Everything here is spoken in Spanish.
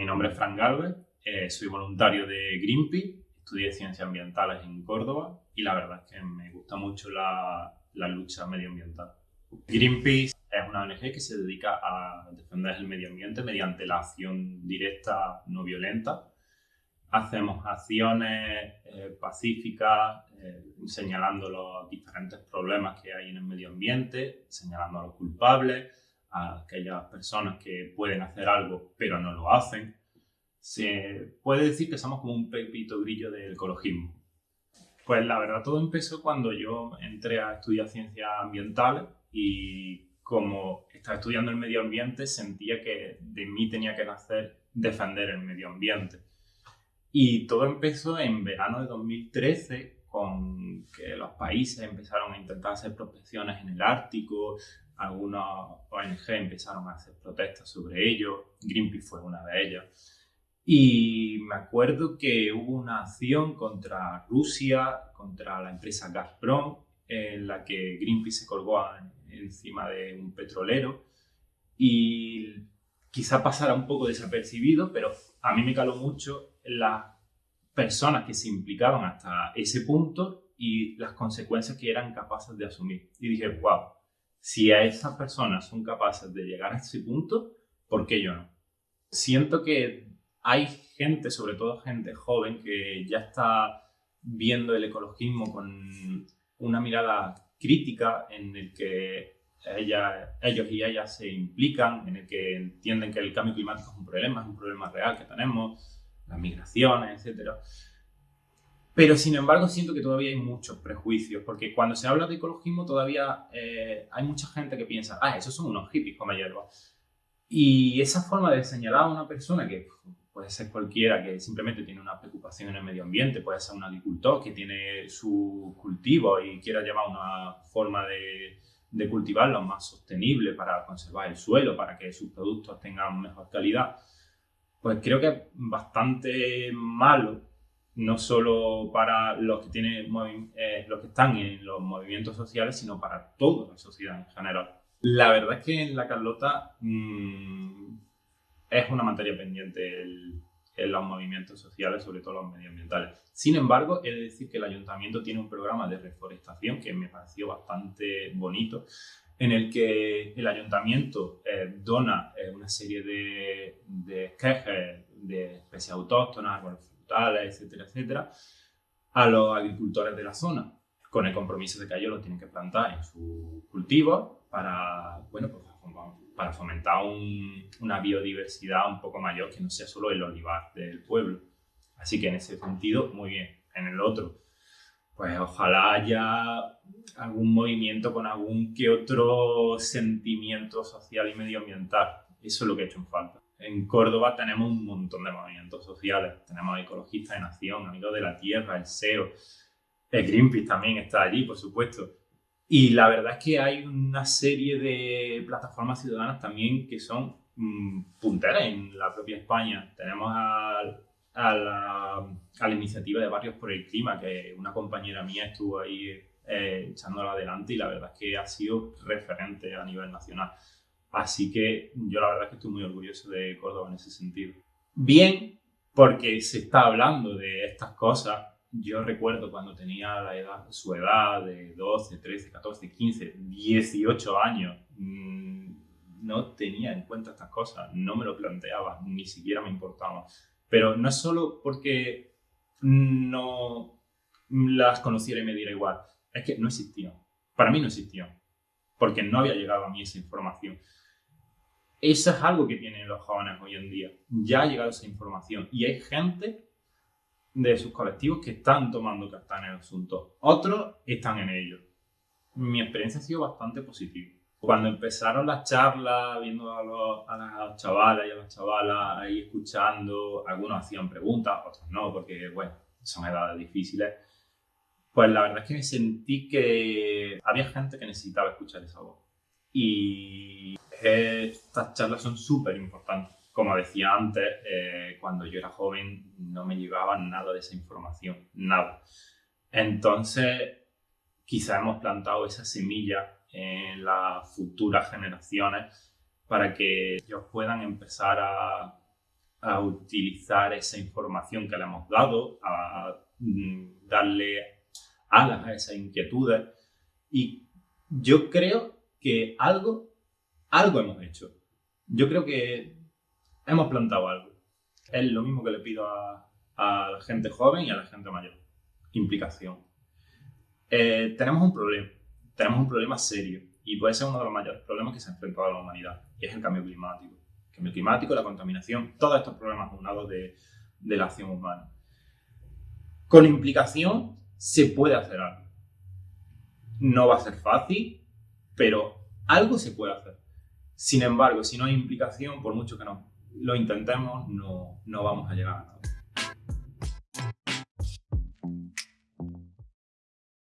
Mi nombre es Fran Galvez, eh, soy voluntario de Greenpeace, estudié ciencias ambientales en Córdoba y la verdad es que me gusta mucho la, la lucha medioambiental. Greenpeace es una ONG que se dedica a defender el medio ambiente mediante la acción directa no violenta. Hacemos acciones eh, pacíficas eh, señalando los diferentes problemas que hay en el medio ambiente, señalando a los culpables, a aquellas personas que pueden hacer algo pero no lo hacen. Se puede decir que somos como un pepito grillo del ecologismo. Pues la verdad todo empezó cuando yo entré a estudiar ciencias ambientales y como estaba estudiando el medio ambiente sentía que de mí tenía que nacer defender el medio ambiente. Y todo empezó en verano de 2013 con que los países empezaron a intentar hacer prospecciones en el Ártico, algunas ONG empezaron a hacer protestas sobre ello, Greenpeace fue una de ellas. Y me acuerdo que hubo una acción contra Rusia, contra la empresa Gazprom, en la que Greenpeace se colgó encima de un petrolero y quizá pasara un poco desapercibido, pero a mí me caló mucho las personas que se implicaban hasta ese punto y las consecuencias que eran capaces de asumir. Y dije, wow, si a esas personas son capaces de llegar a ese punto, ¿por qué yo no? Siento que hay gente, sobre todo gente joven, que ya está viendo el ecologismo con una mirada crítica en el que ellos y ellas se implican, en el que entienden que el cambio climático es un problema, es un problema real que tenemos, las migraciones, etc. Pero sin embargo siento que todavía hay muchos prejuicios, porque cuando se habla de ecologismo todavía eh, hay mucha gente que piensa, ah, esos son unos hippies como hierba. Y esa forma de señalar a una persona que puede ser cualquiera que simplemente tiene una preocupación en el medio ambiente, puede ser un agricultor que tiene su cultivo y quiera llevar una forma de, de cultivarlo más sostenible para conservar el suelo, para que sus productos tengan mejor calidad, pues creo que es bastante malo no solo para los que, tienen, eh, los que están en los movimientos sociales, sino para toda la sociedad en general. La verdad es que en la Carlota mmm, es una materia pendiente en los movimientos sociales, sobre todo los medioambientales. Sin embargo, he de decir que el ayuntamiento tiene un programa de reforestación que me pareció bastante bonito, en el que el ayuntamiento eh, dona eh, una serie de, de de especies autóctonas, árboles frutales, etcétera, etcétera, a los agricultores de la zona, con el compromiso de que ellos lo tienen que plantar en sus cultivos para, bueno, pues para fomentar una biodiversidad un poco mayor que no sea solo el olivar del pueblo. Así que en ese sentido, muy bien. En el otro, pues ojalá haya algún movimiento con algún que otro sentimiento social y medioambiental. Eso es lo que he hecho en falta. En Córdoba tenemos un montón de movimientos sociales. Tenemos ecologistas de nación, amigos de la tierra, el SEO. El Greenpeace también está allí, por supuesto. Y la verdad es que hay una serie de plataformas ciudadanas también que son mmm, punteras en la propia España. Tenemos a, a, la, a, la, iniciativa de Barrios por el Clima, que una compañera mía estuvo ahí eh, echándola adelante y la verdad es que ha sido referente a nivel nacional. Así que yo la verdad es que estoy muy orgulloso de Córdoba en ese sentido. Bien, porque se está hablando de estas cosas yo recuerdo cuando tenía su edad de 12, 13, 14, 15, 18 años, mmm, no tenía en cuenta estas cosas, no me lo planteaba, ni siquiera me importaba. Pero no es solo porque no las conociera y me diera igual, es que no existían. Para mí no existían, porque no había llegado a mí esa información. Eso es algo que tienen los jóvenes hoy en día. Ya ha llegado esa información y hay gente de sus colectivos que están tomando carta en el asunto. Otros están en ello. Mi experiencia ha sido bastante positiva. Cuando empezaron las charlas, viendo a, los, a las chavalas y a las chavalas ahí escuchando, algunos hacían preguntas, otros no, porque bueno, son edades difíciles. Pues la verdad es que me sentí que había gente que necesitaba escuchar esa voz. Y estas charlas son súper importantes como decía antes, eh, cuando yo era joven no me llevaba nada de esa información, nada. Entonces, quizá hemos plantado esa semilla en las futuras generaciones para que ellos puedan empezar a, a utilizar esa información que le hemos dado, a mm, darle alas a esas inquietudes. Y yo creo que algo, algo hemos hecho. Yo creo que hemos plantado algo. Es lo mismo que le pido a, la gente joven y a la gente mayor. Implicación. Eh, tenemos un problema. Tenemos un problema serio y puede ser uno de los mayores problemas que se ha enfrentado a la humanidad y es el cambio climático cambio climático, la contaminación, todos estos problemas aunados de, de la acción humana. Con implicación se puede hacer algo. No va a ser fácil, pero algo se puede hacer. Sin embargo, si no hay implicación, por mucho que no lo intentemos, no, no vamos a llegar a.